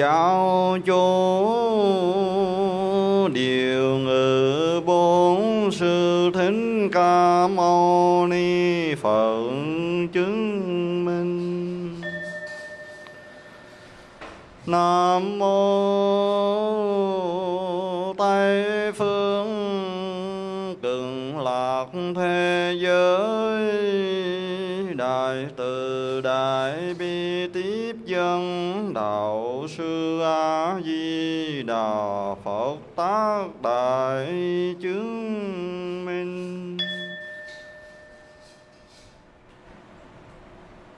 giáo chủ sư a di đà phật tác đại chứng minh.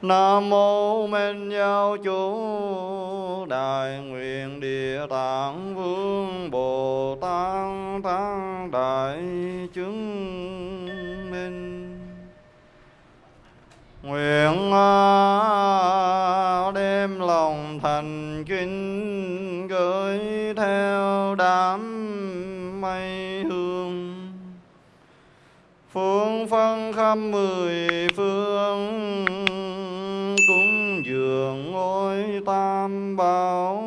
Nam mô Minh Giáo Chủ Đại nguyện Địa Tạng Vương Bồ Tát tăng Đại chứng minh. Nguyện à, lòng thành kính gửi theo đám mây hương. Phương phân khắp mười phương, cúng dường ngôi tam bảo.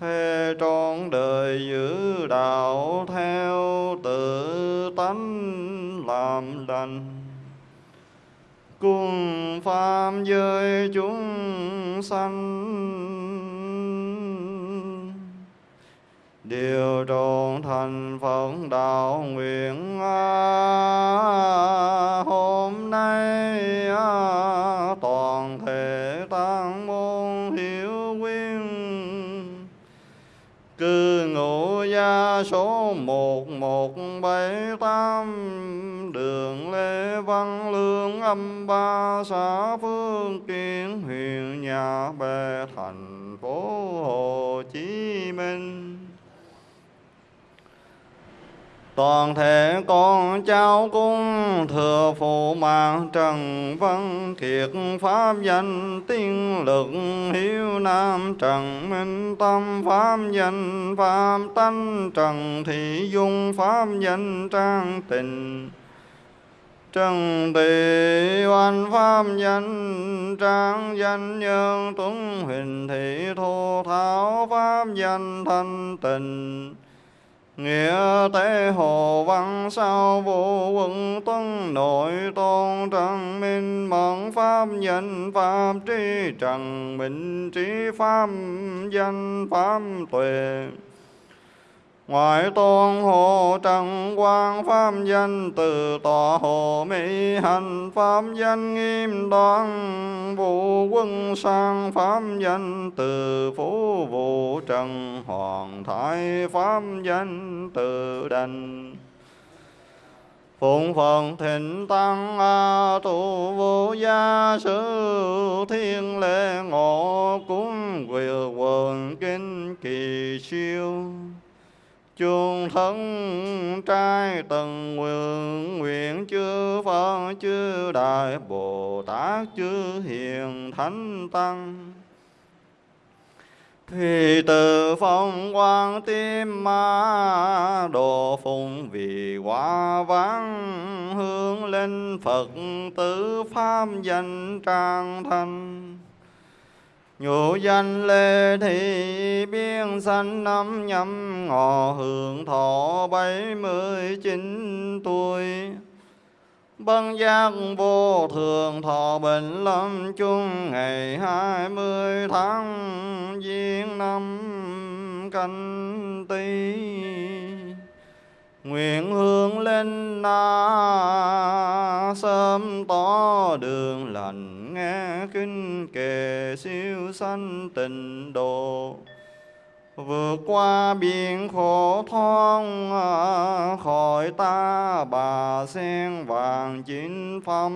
Thề trọn đời giữ đạo theo tự tánh làm lành cùng pháp giới chúng sanh. Điều trọn thành phật đạo nguyện à, hôm nay à, toàn thể tăng môn hiểu quyên cư ngụ gia số một một bảy tám Lê Lương âm ba xã Phương Kiến huyện Nhà Bè thành phố Hồ Chí Minh. Toàn thể con cháu cung thừa phụ mạng trần văn kiệt, pháp danh tiên lực, hiếu nam trần minh tâm, pháp danh pháp tánh trần thị dung, pháp danh trang tình. Trần thị oan pháp danh, trang danh nhân tuấn, huỳnh thị thô tháo pháp danh, thanh tịnh. Nghĩa tế hồ văn sao vô quân tuân nội tôn trần minh, mẫn pháp nhân pháp trí trần, minh trí pháp danh, pháp tuệ. Ngoại tôn hộ trần quang pháp danh, từ tòa hộ mỹ hành pháp danh, nghiêm đoan vũ quân sang pháp danh, từ phú vũ trần hoàng thái pháp danh, từ đành. Phụng Phật thịnh tăng a tu vô gia, sư thiên lễ ngộ, cúng quyền quần kinh kỳ siêu chung thân trai từng nguyện nguyện chư Phật, chư Đại Bồ Tát chư Hiền Thánh Tăng. Thì từ phong quang tim ma đồ phùng vì quả vắng hướng lên Phật tử pháp danh trang thanh. Nhũ danh lê thị biên sanh năm nhâm ngọ hưởng thọ bảy mươi chín tuổi. Bân giác vô thường thọ bệnh lâm chung ngày hai mươi tháng giêng năm canh tý. Nguyện hướng lên na sớm tỏ đường lành nghe kinh kệ siêu sanh tịnh độ. Vượt qua biển khổ thoáng à, khỏi ta bà sen vàng chín phẩm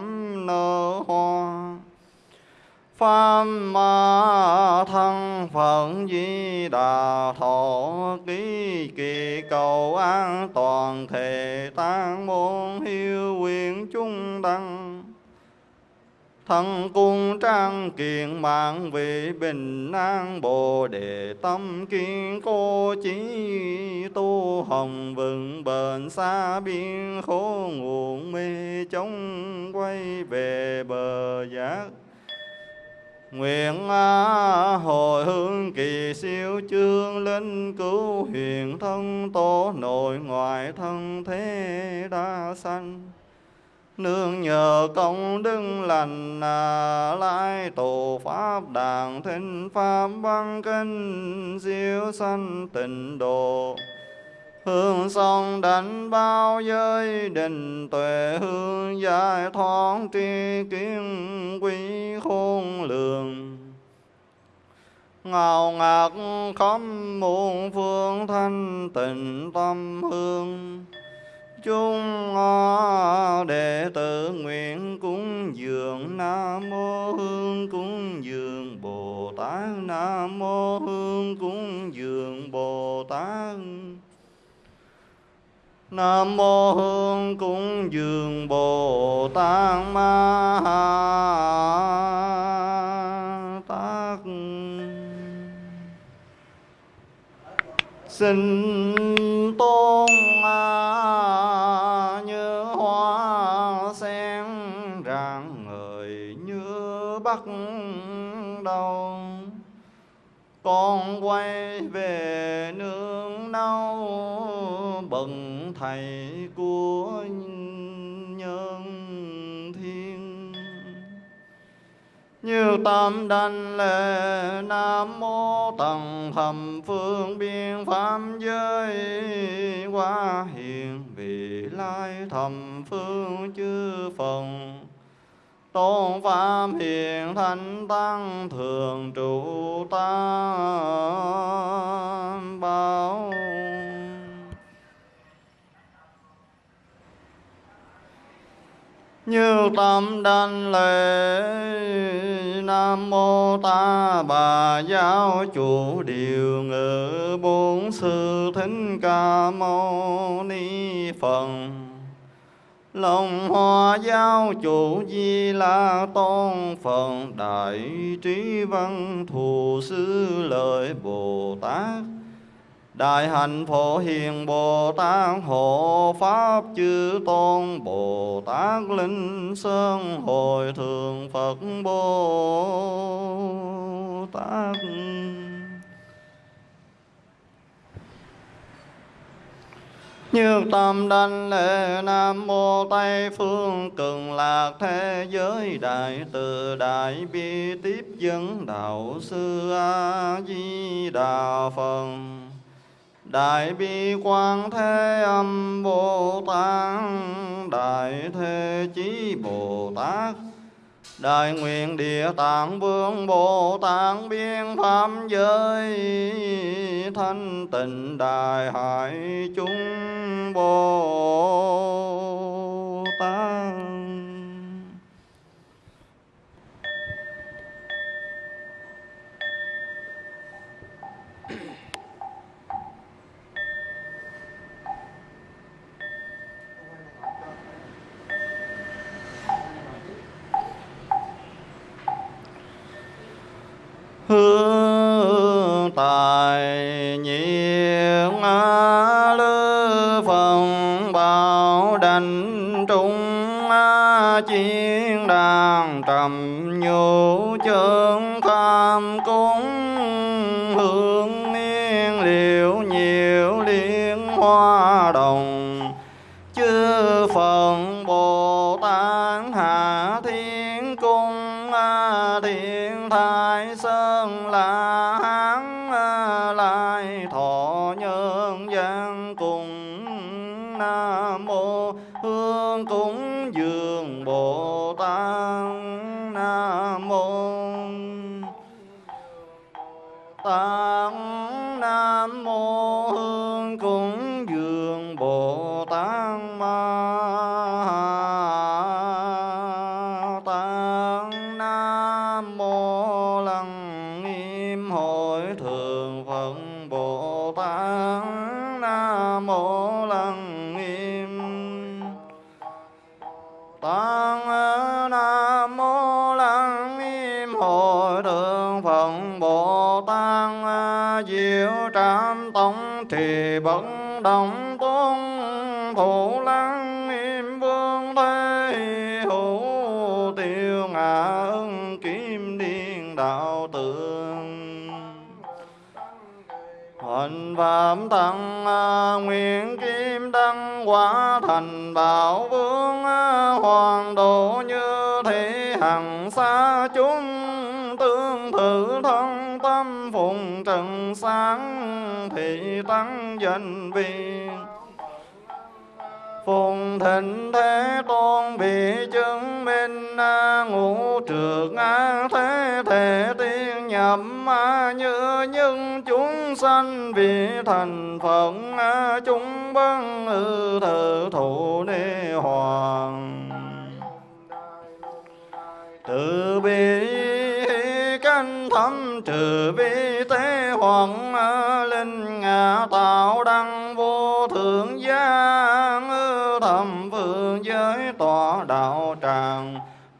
nở hoa. Pháp ma thân phận Di Đà thọ, ký kỳ cầu an toàn thể tăng môn hiếu quyền chung đăng thân cung trang kiện mạng vị bình an bồ đề tâm kiên cố chí tu hồng vững bền xa biên khổ nguồn mê chống quay về bờ giác. Nguyện hồi hướng kỳ siêu chương linh cứu huyền thân tổ nội ngoại thân thế đa sanh. Nương nhờ công đức lành à, lai tổ pháp đàng thinh pháp văn kinh siêu sanh tịnh độ. Hương song đánh bao giới định tuệ hương giải thoát tri kiến quý khôn lường. Ngào ngạt khắp muôn phương thanh tịnh tâm hương chúng đệ tử nguyện cúng dường nam mô hương cúng dường bồ tát nam mô hương cúng dường bồ tát Nam mô hương cúng dường Bồ Tát Ma Ha Tát. Xin thầy của nhân thiên. Như tam đảnh lệ nam mô tầng thầm phương biên pháp giới quá hiền vị lai thầm phương chư phần. Tôn pháp hiền thánh tăng thường trụ tam bảo như tâm đan lễ, nam mô ta bà giáo chủ điều ngự bốn sư thính ca mâu ni phật. Lòng hoa giáo chủ di la tôn phật, đại trí văn thù sư lợi bồ tát. Đại hạnh phổ hiền Bồ Tát hộ Pháp chư tôn Bồ Tát Linh Sơn Hồi thượng Phật Bồ Tát. Như tâm đanh lễ Nam Mô Tây Phương Cực Lạc Thế Giới Đại Từ Đại Bi Tiếp Dẫn Đạo Sư A Di Đà Phật. Đại bi quan thế âm Bồ Tát, Đại thế chí Bồ Tát. Đại nguyện địa tạng vương Bồ Tát biên pháp giới, thanh tịnh đại hải chúng Bồ Tát. Hương tài nhiên lư phần bảo đành trung chiến đàn trầm nhũ chân tham cúng nam mô hương cúng dường bồ tát nam mô bận Bất Động Tôn Thủ Lăng im Vương Thế Hữu Tiêu Ngã Ưng Kim Điên đạo tượng Huỳnh Phạm Tăng à, Nguyện Kim Đăng Quả Thành Bảo Vương. Viên. Phùng thịnh thế tôn bị chứng minh ngũ trược thế thể tiên nhập như những chúng sanh vì thành phận chúng băng ư thử thụ ni hoàng. Từ bi thâm trừ vi tế hoàng linh ngã tạo đăng vô thượng giang thầm vương giới tọa đạo tràng.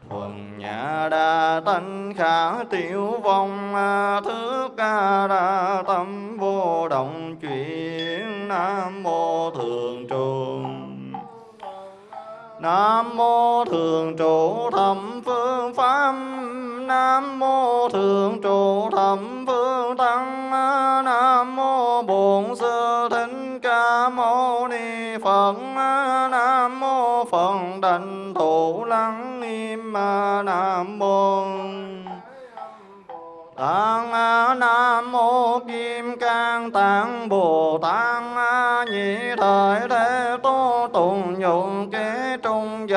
Thuần nhà đa tánh khả tiểu vong à, thứ ca đa tâm vô động chuyển, nam mô thường trụ. Nam mô thường trụ thập phương pháp Nam mô thượng trụ Thẩm phương tăng Nam mô bổn sư thích ca mâu ni Phật Nam mô Phật đảnh thủ lắng Nghiêm Nam mô Tạng Nam Mô Kim Cang Tạng Bồ Tát Nhị Thời Thế Tô Tùng Dụng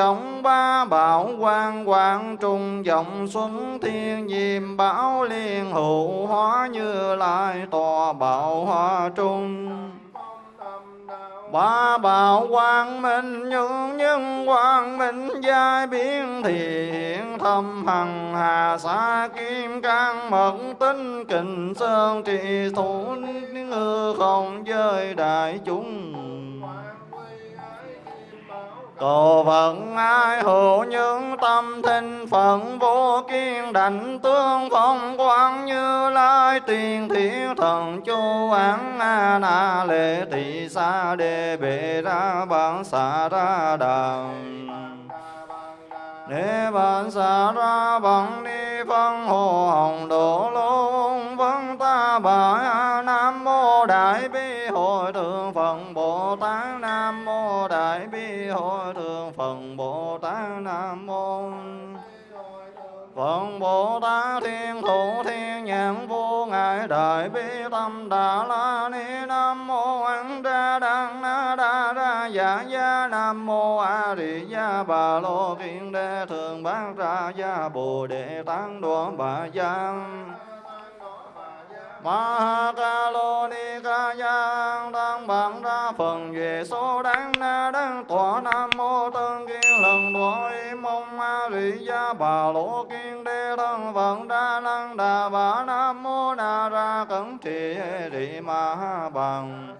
vọng Ba Bảo Quang Quang Trung vọng Xuân, Thiên nhiệm Bảo Liên Hữu, Hóa Như Lai Tòa Bảo Hoa Trung. Ba bảo quang minh, những nhân quang minh, giai biến thiện thâm hằng, hà xa kim cang, mật tinh kình sơn, trì thủ ngư không, giới đại chúng. Cầu vận ai hữu những tâm thinh phận vô kiên đảnh tương phong quang như lai tiền thiên thần chu án a na lệ tỳ sa đề bệ ra bản xạ ra đàm Đề bản xạ ra bằng ni phân, hồ hồng độ lôn vân ta bà Nam mô đại bi, hội thượng Phật đại bi hội thượng phần Bồ Tát Nam mô Phật Bồ Tát Thiên Thủ Thiên Nhãn Vô Ngại, Đại Bi Tâm Đà La Ni Nam Mô An Đa Đăng Na Đa Ra Dạ Gia Nam Mô A Di Gia Bà Lô Kiên Đê Thường Bát Ra Gia Bồ Đề tăng Đoa Bà Giang ma ca lô ni ca giang tăng bằng ra phần về số đáng na đáng tọa nam mô tân kiên lần đuổi mong ma rị gia bà lô kiên đê thân vận đa năng đà bà nam mô na ra cẩn trì rị ma bằng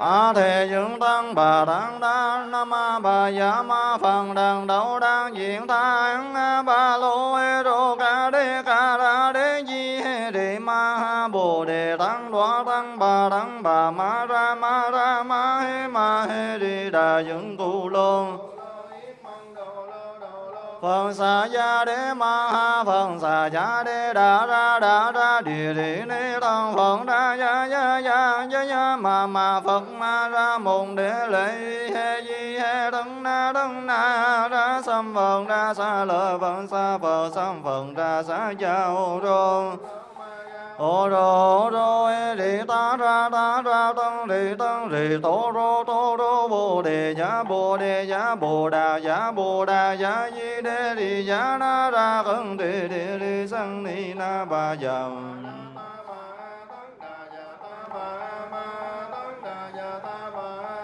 a thề dưỡng tăng bà đăng đa, nam bà dạ ma phần đằng đầu đang diện thang ba lô hê rô ca đê ca ra đê di he đề ma ha bồ đề tăng đoá tăng, bà đăng bà ma ra ma ra ma he ma he đi đà dưỡng cụ lôn. Phần xà gia đế ma ha phần xà gia đế đà ra đà ra địa địa ni tăng Phật đa gia gia gia gia gia ma ma Phật ma ra mùng đế lệ he di he đấng na đấng na ra sam Phật ra sa lợi Phật sa Phật sam Phật ra sa giao rô ô rô rô, ê đi ta ra ta ra tăng đi tăng đi tô, rô tô, rô, bồ đề giá, bồ đề giá, bồ, đà, giá, bồ, đà, giá, di, đê đi giá na ra cân đi đi đi sang ni, na, ba dầm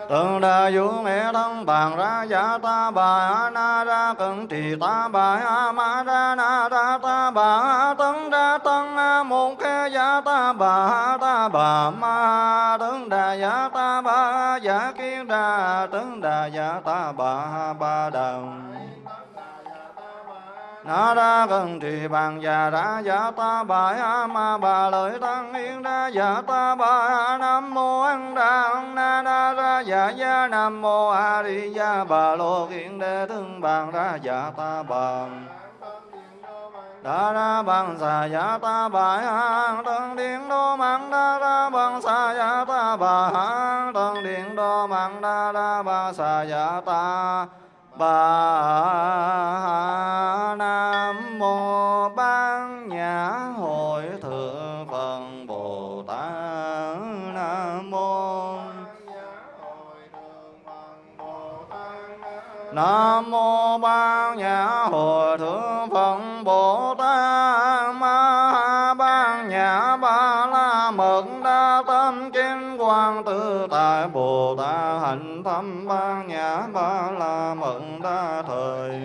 Từng đà vũ mẹ thân bàn ra giả ta bà na ra cận trì ta bà ma ra na ra ta bà tấn ra tân một khe giả ta bà ta bà ma tấn đà giả ta bà giả kiến đà tấn đà giả ta bà ba đồng na ra cần trì bàn già ra giả ta bà a ma, bà lợi tăng yên ra giả ta bà nam mô an đà na na ra giả gia, nam mô a di gia bà lô kiện đề thương bàn ra giả ta bà đa ra bằng xà giả ta bà a tân điện đô mạng đa ra bằng xà giả ta bà a tân điện đô mạng đa ra bằng xà giả ta bà nam mô ban nhã hội thượng phật bồ tát nam mô nam mô ban nhã hội thượng phật bồ tát ma ban nhã ba la mật đa quan quang tự tại bồ tát hạnh thâm ban nhã ba la mận đa thời.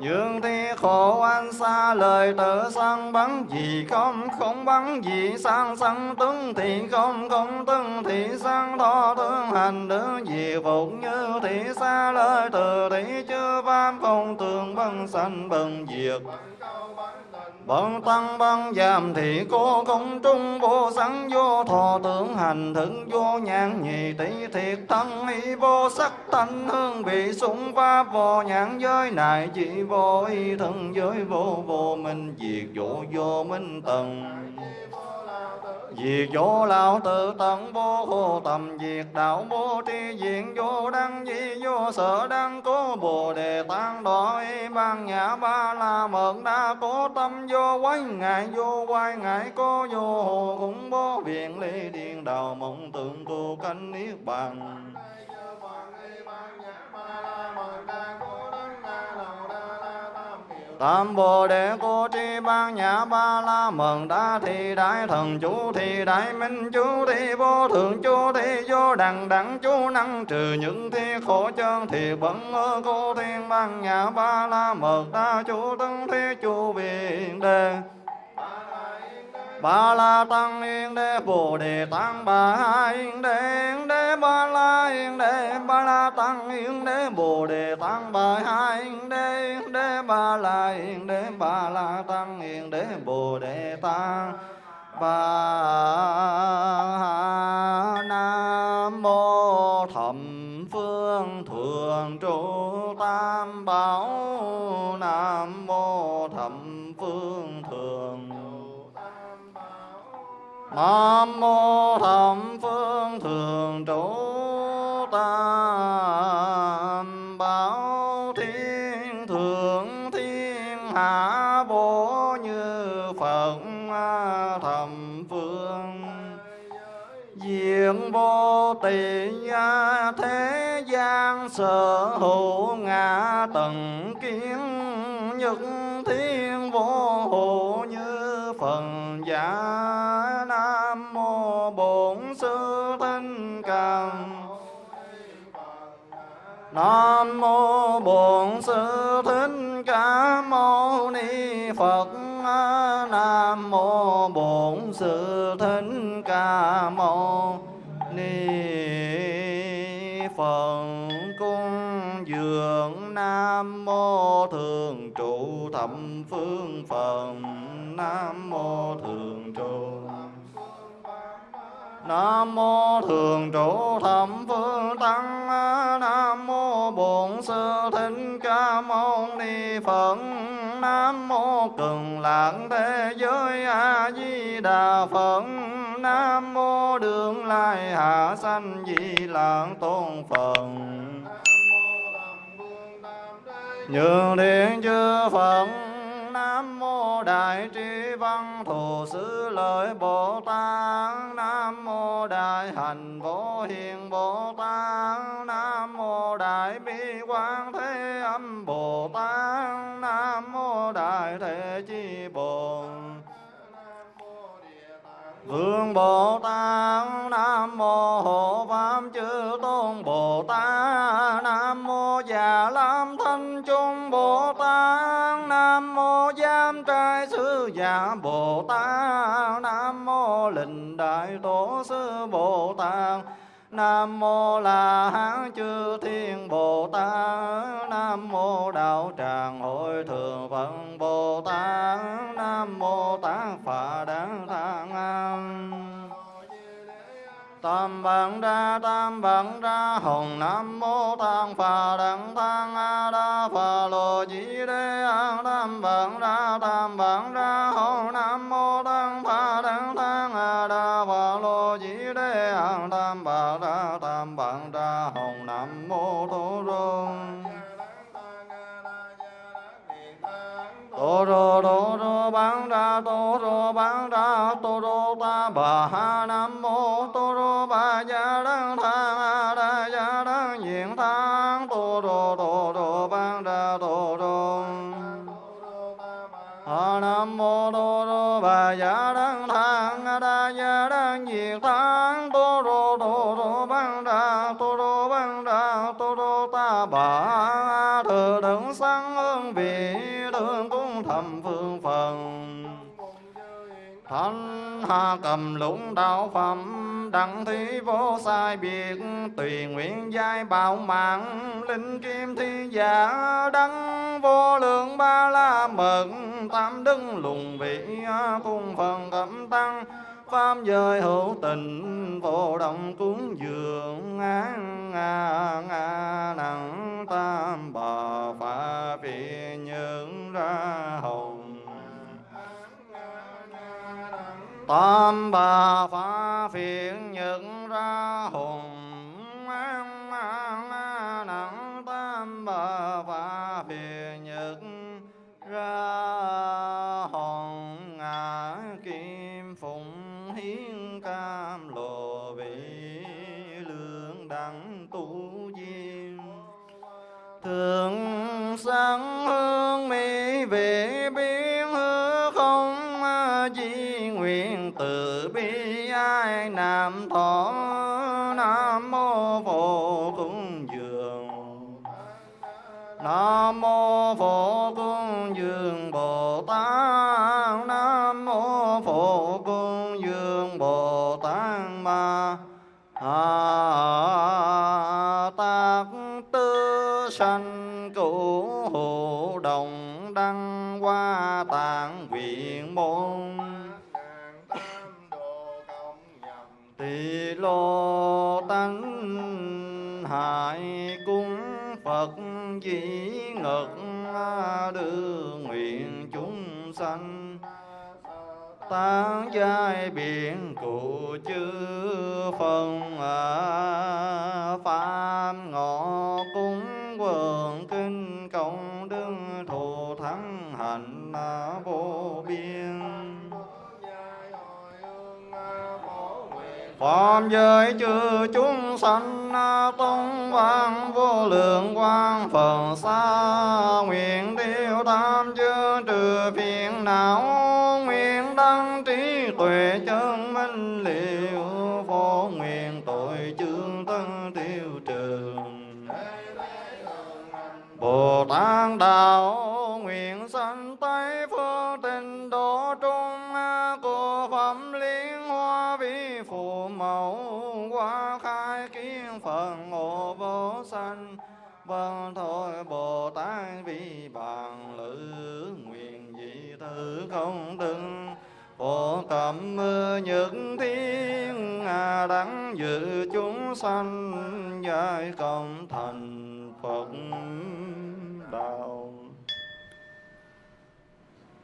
Dương thi khổ anh xa, lời tự sang bắn gì không không bắn gì sang sang tướng thì không không tướng thì sang thọ tướng hành đứng gì phục như thị xa, lời từ thị chưa pháp không tường băng sanh bần diệt. Bần tăng băng giảm thị cô công trung vô sẵn vô thọ tưởng hành thức vô nhãn nhị tỷ thiệt thân y vô sắc thanh hương vị sung pháp vô nhãn giới này chỉ vô y thân giới vô vô minh diệt vô vô minh tầng. Diệt vô lão tự tận, vô hồ tầm. Diệt đạo vô tri diện, vô đăng di, vô sở đăng. Cố bồ đề tăng đội ban nhã ba la mật đa. Cố tâm vô quái ngại, vô quái ngại. Cố vô hồ cũng bố viện ly điện đạo mộng tượng tu canh niết bàn. Tam Bồ Đề Cô Tri Ban Nhã Ba La Mừng Đa thì Đại Thần Chú thì Đại Minh Chú thi Vô Thượng Chú thi Vô Đẳng Đẳng Chú Năng Trừ những thi khổ chân Thì bẩn ơ Cô Thiên Ban Nhã Ba La Mật Đa Chú tấn Thi Chú Viện Đề. Ba la tăng yên đế bồ đề tăng ba yên đế yên đế ba la yên đế ba la tăng yên đế bồ đề tăng ba yên đế yên đế ba la yên đế ba la tăng yên đế bồ đề tăng ba nam mô thẩm phương thường trụ tam bảo nam mô thẩm phương thường Nam mô thẩm phương thường trụ vô thế gian sở hữu ngã tận kiến nhất thiên vô hộ như phần giả nam mô bổn sư thích ca nam mô bổn sư thích ca mâu ni phật nam mô bổn sư thích ca mâu ni nam mô thường trụ thập phương phật nam mô thường trụ Nam mô thường trụ thẩm phương tăng. Nam mô bổn sư thích ca mâu ni Phật. Nam mô cực lạc thế giới A Di Đà Phật. Nam mô đường lai hạ sanh di lạc tôn Phật. Nhường điện chư Phật, Nam mô Đại Trí Văn Thù Sư Lợi Bồ Tát, Nam mô Đại Hành Vô Hiền Bồ Tát, Nam mô Đại Bi Quang Thế Âm Bồ Tát, Nam mô Đại Thế Chi Bồ Vương Bồ Tát, Nam mô Hộ Pháp Chư Tôn Bồ Tát, Nam mô Già Lam Thanh Trung Dạ Sư Già Bồ Tát Nam mô Lình Đại Tổ Sư Bồ Tát Nam mô La Hán Chư Thiên Bồ Tát Nam mô Đạo Tràng Hội Thượng Phật Bồ Tát Nam mô Tát Phật Đáng Thang An tam bằng đa, tam bằng đa, hồng nam mô tăng phà đẳng tăng a đa phà lô di đê a. Tam bằng đa, tam bằng đa, hồng nam mô tăng phà đẳng tăng a đa phà lô di đê a. Tam bản đa, tam bằng đa, hồng nam mô tô rôn tô rô tô rô bán ra tô rô bán ra tô rô ta bà ha nam mô tô cầm lũng đạo phẩm, Đặng thi vô sai biệt, Tùy nguyện giai bảo mạng. Linh kim thi giả Đăng vô lượng ba la mật. Tam đức lùng vị Cung phần cẩm tăng. Pháp giới hữu tình, Vô động cúng dường. Án a a nặng tam bà phá vì những ra, hầu tam bà phá phiền nhận ra hùng. Nặng tam bà phá nam mô phổ Phạm giới chư chúng sanh, tông vang vô lượng quang phật xa Nguyện tiêu tam chư trừ phiền não. Vâng thôi Bồ Tát vi bàn lữ Nguyện dị thứ không đừng Phổ cẩm những thiên à, Đắng dự chúng sanh Giải công thành Phật đạo.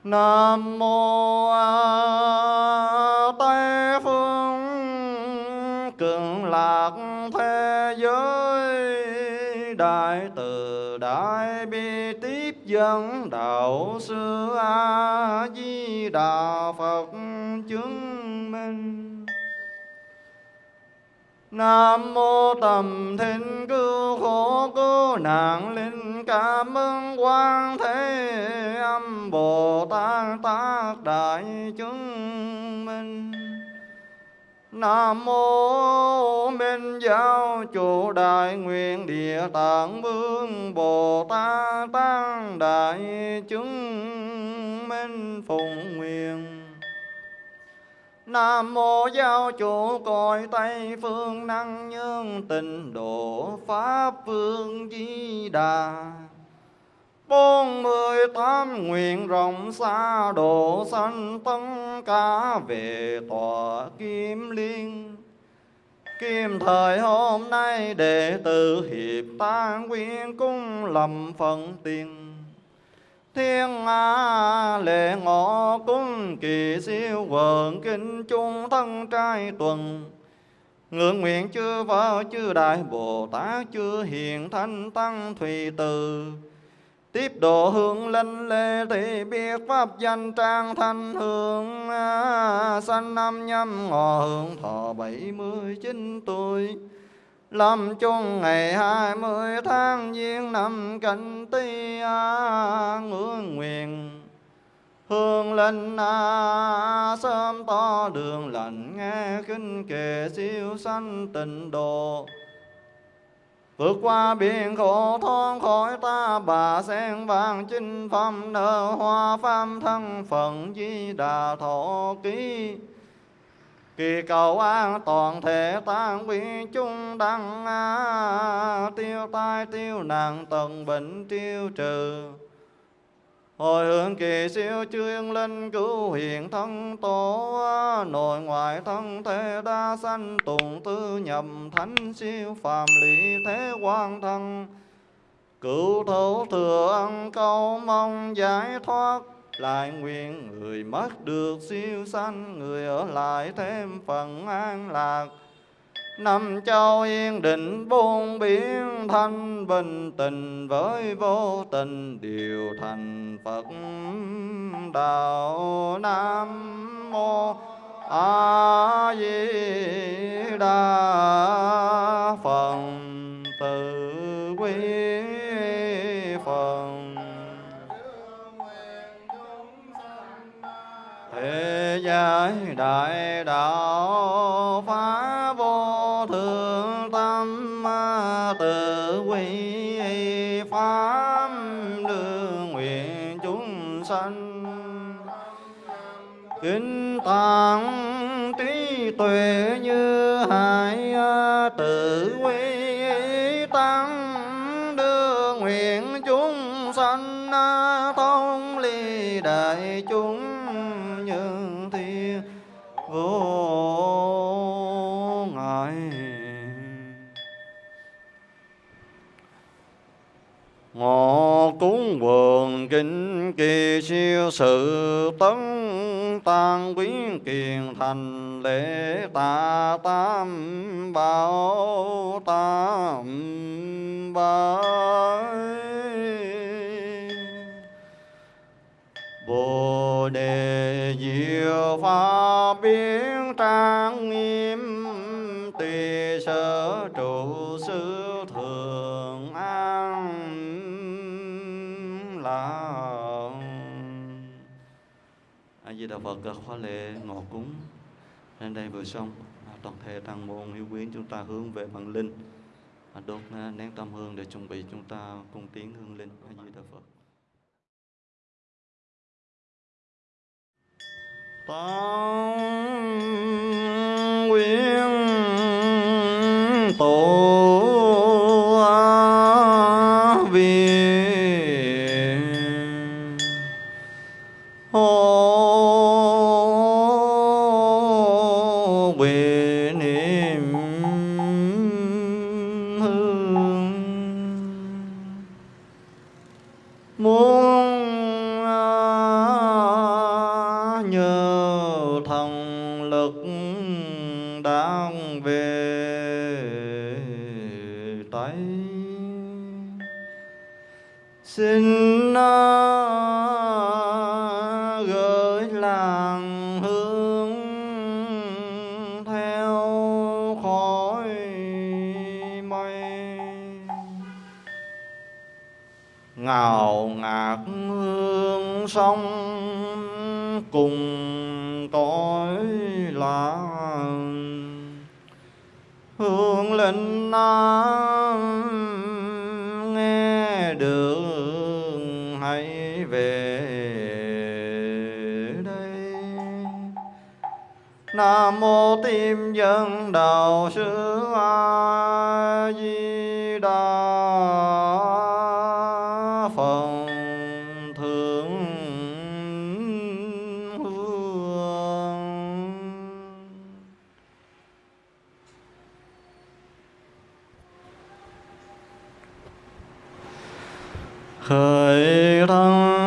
Nam mô A Tây phương cường lạc đại bi tiếp dẫn đạo sư A Di Đà Phật chứng minh. Nam mô tầm thiên cứu khổ cứu nạn linh cảm ơn quan thế âm Bồ Tát tác đại chứng minh. Nam mô Minh Giáo chủ đại nguyện địa tạng vương Bồ Tát tăng đại chứng minh phụng nguyện Nam mô giáo chủ cõi Tây phương năng nhân tịnh độ Pháp phương Di Đà. Bốn mươi tám nguyện rộng xa độ sanh tất cả về tòa kim liên. Kim thời hôm nay đệ tử hiệp tan quyên cung lầm phận tiền. Thiên a lệ ngọ cung kỳ siêu vợn kinh trung thân trai tuần. Ngưỡng nguyện chư vợ chư Đại Bồ Tát, chư Hiền Thanh Tăng Thùy Từ. Tiếp độ hương linh lê thì biết pháp danh trang thanh hương à, Sanh năm nhâm ngọ hương thọ bảy mươi chín tuổi. Lâm chung ngày hai mươi tháng giêng năm canh ti à, ngưỡng nguyện. Hương linh à, sớm to đường lành nghe kinh kệ siêu sanh tịnh độ. Vượt qua biển khổ thoát khỏi ta bà sen vàng chinh phẩm nở hoa pháp thân phận di đà thọ ký. Kỳ cầu an toàn thể tan quy chung đăng à, tiêu tai tiêu nạn tận bệnh tiêu trừ. Hồi hướng kỳ siêu chuyên linh cứu hiện thân tổ Nội ngoại thân thế đa sanh tùng tư nhầm thánh siêu phàm lý thế quan thân. Cứu thấu thừa ân câu mong giải thoát, lại nguyện người mất được siêu sanh, người ở lại thêm phần an lạc năm châu yên định buông biển thanh bình tình với vô tình, điều thành phật đạo nam mô a di đà phật. Từ quy phật. Thế giới đại đạo phá kinh trí tuệ như hải à, tự quy tăng đưa nguyện chúng sanh à, thông ly đại chúng nhân thiên vô ngại ngọ cúng quần kinh kỳ siêu sự tấn tăng quyến kiền thành lễ tạ tam bảo tam bảo Bồ đề diệu pháp biến lễ ngọ cúng. Nên đây vừa xong à, toàn thể tăng môn hiếu quyến chúng ta hướng về bằng linh. À, đốt à, nén tâm hương để chuẩn bị chúng ta cung tiến hương linh. A di đà phật. Tăng nguyện tổ khởi đăng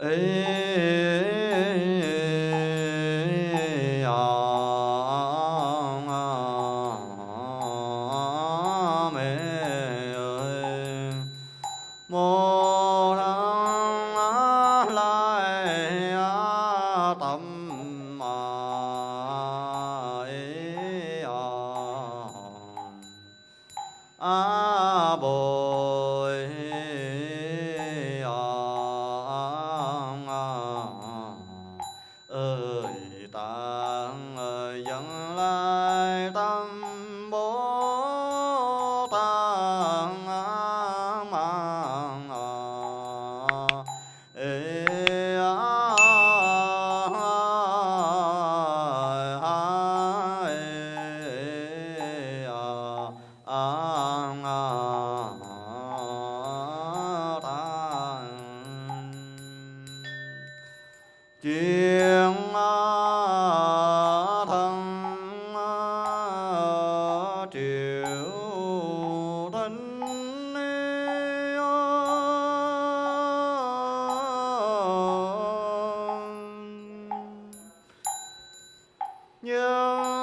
Uh, nhưng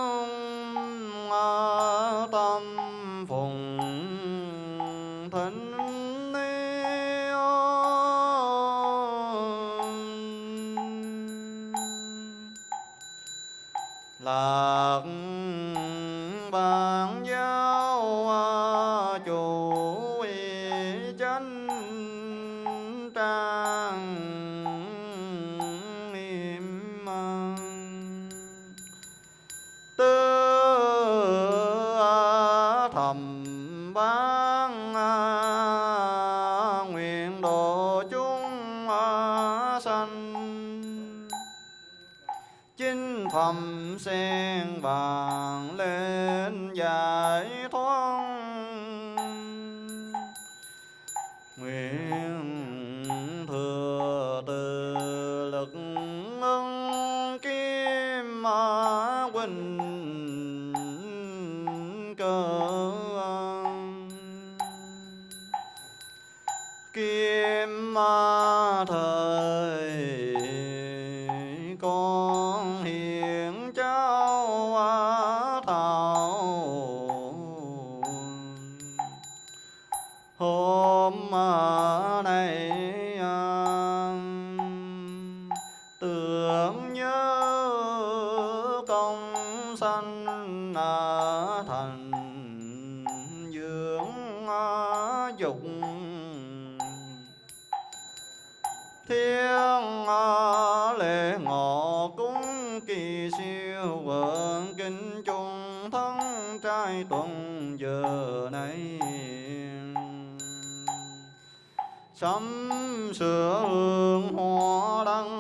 dục. Thiên lệ ngọ cúng kỳ siêu vượng kinh chung thân trai tuần giờ này. Sắm sửa hương hoa đăng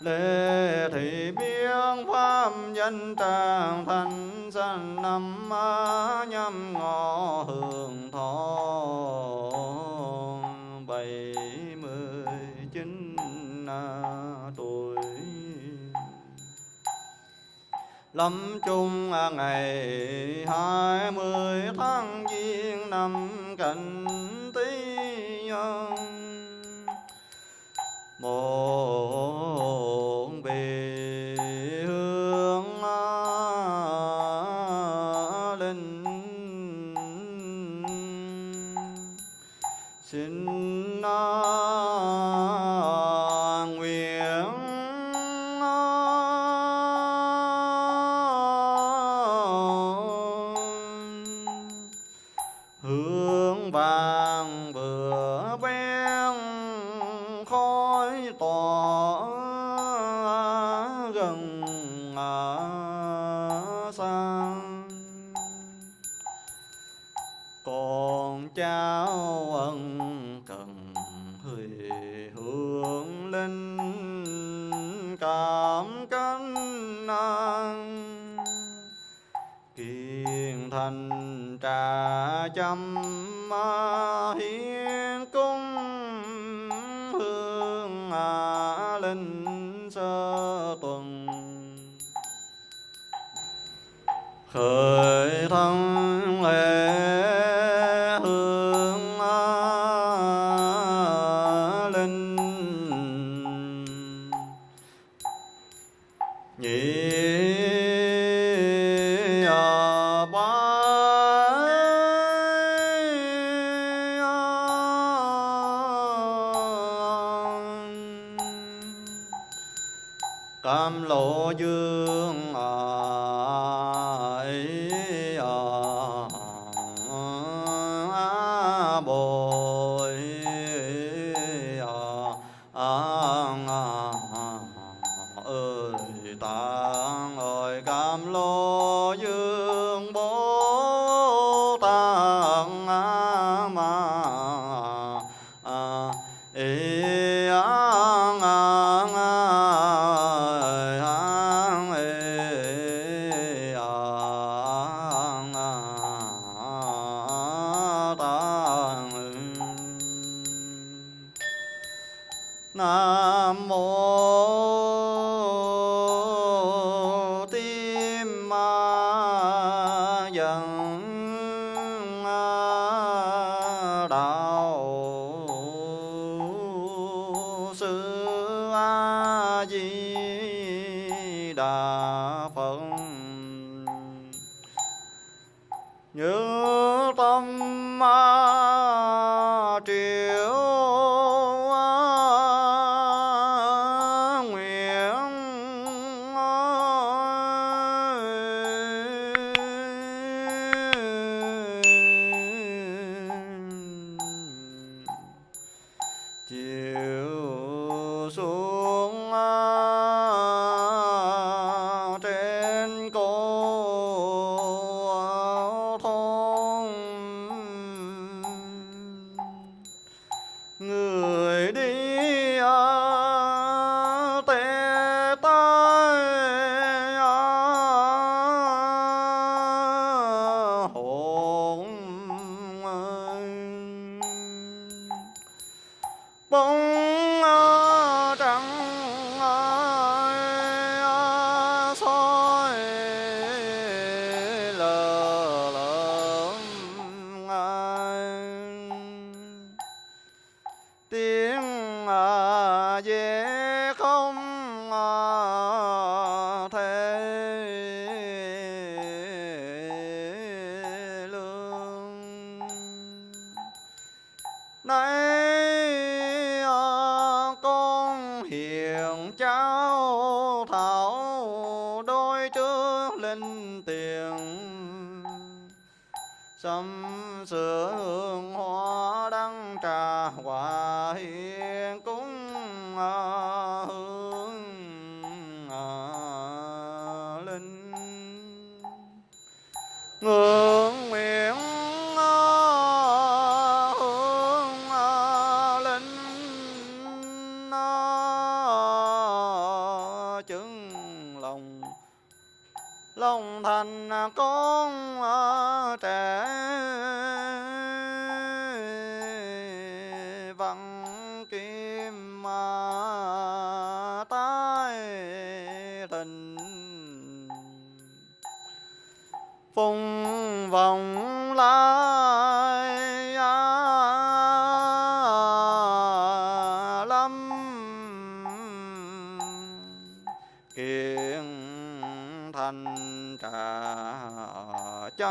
lê thị biên, pháp danh tràng thành sanh năm nhâm ngọ hương thọ. Bảy mươi chín à, tuổi. Lâm chung à, ngày hai mươi tháng giêng năm canh tý nhân. Một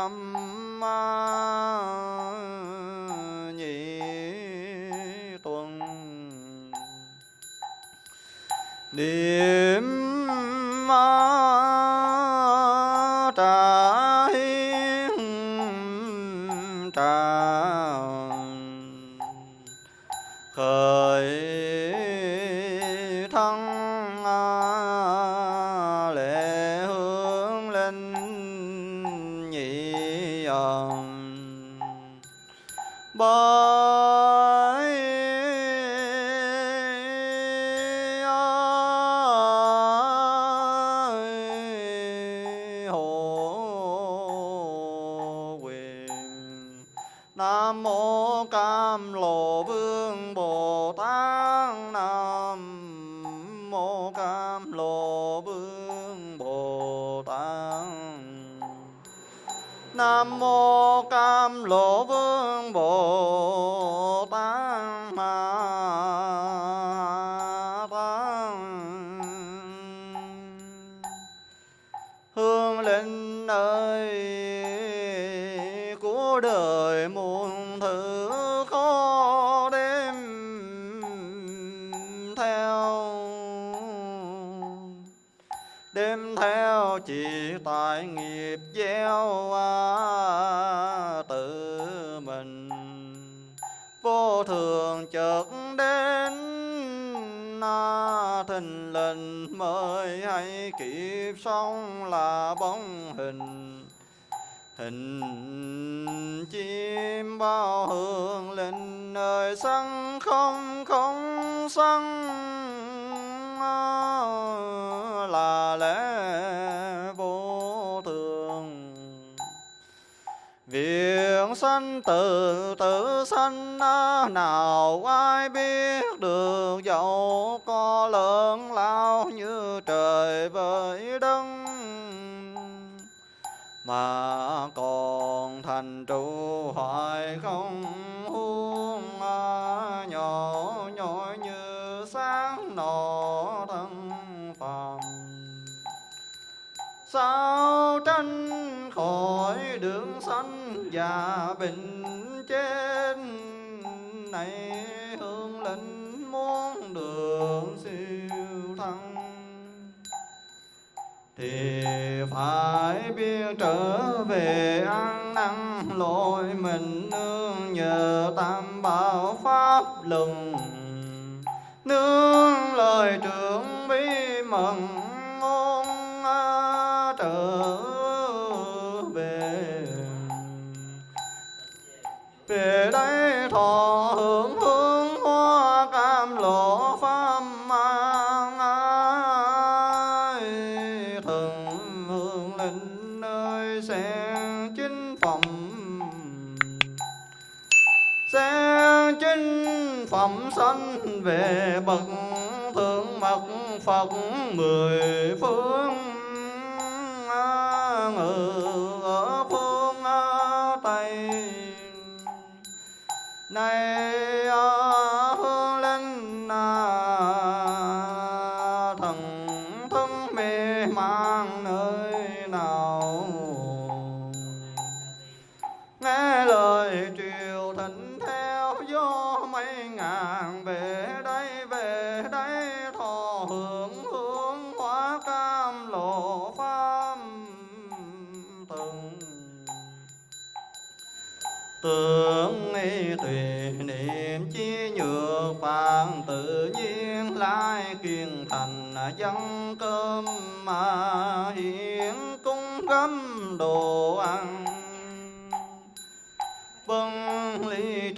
châm nhị tuần. Niệm trà thình lình mới hay kịp xong là bóng hình. Hình chim bao hương linh nơi sân không không sân. Sanh từ, tự sanh à, nào ai biết được dẫu có lớn lao như trời với đất. Mà còn thành trụ hoài không huống à, nhỏ nhỏ như sáng nọ thân phàm. Sao tranh khỏi đường sanh và bình trên này hương linh muốn đường siêu thăng. Thì phải biết trở về ăn năn lỗi mình nương nhờ tam bảo pháp lừng nương lời trưởng bí mật về đây thọ hưởng hương hoa cam lộ pháp mang ai thần hương linh nơi sen chính phẩm sen chính phẩm sanh về bậc thượng mật phật mười phương. Này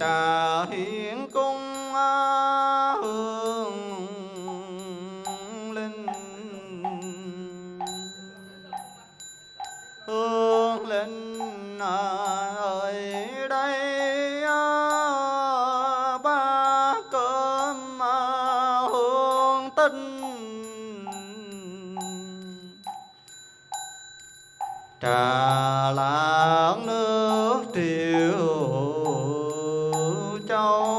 kita 진짜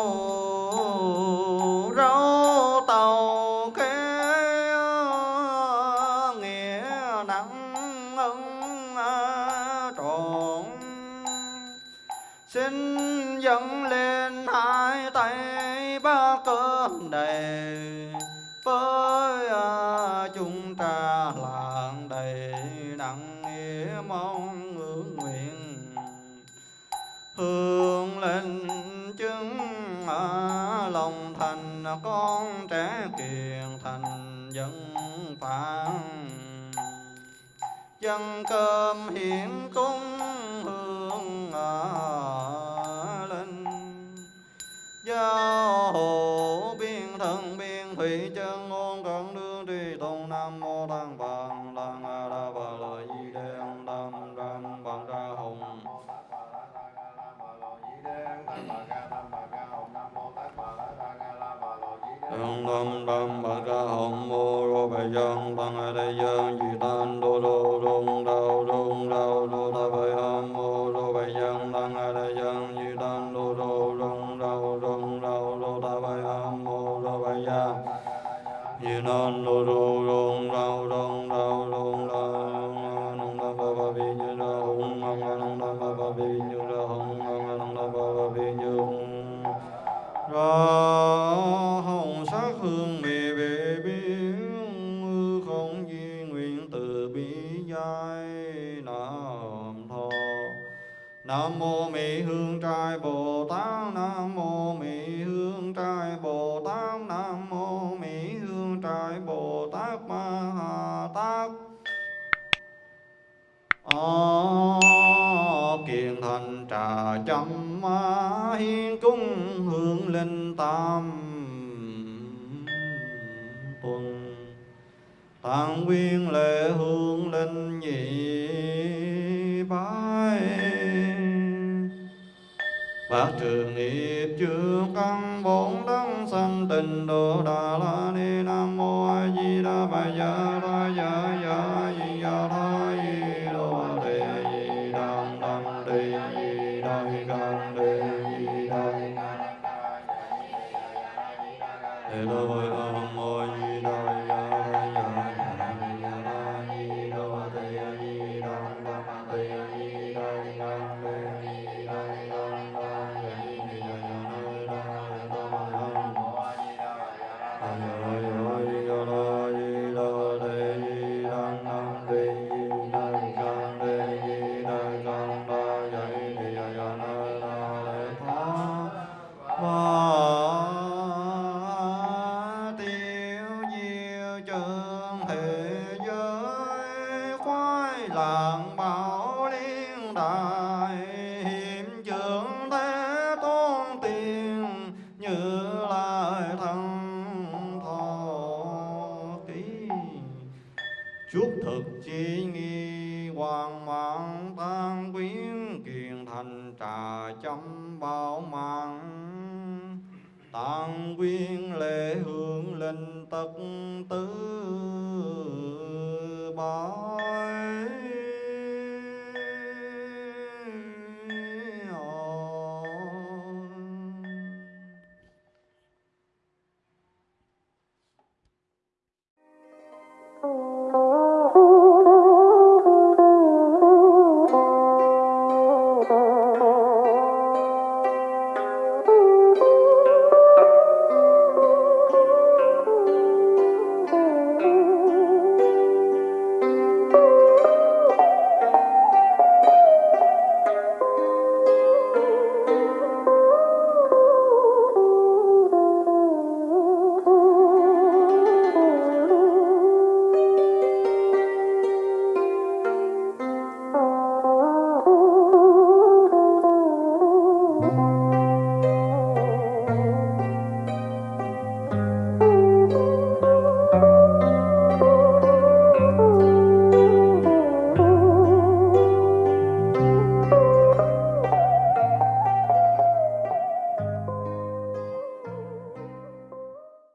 Nam mô Mỹ Hương Trai Bồ Tát, Nam mô Mỹ Hương Trai Bồ Tát, Nam mô Mỹ Hương Trai Bồ Tát Ma Ha Tát. A kiền thành trà chấm hiên cung hương linh tam tuần. Tăng quyên lệ hương linh Pháp trường nghiệp chướng căn bốn đấng sanh tịnh độ Đà La Ni Nam Mô A Di Đà Bà Gia Ra Gia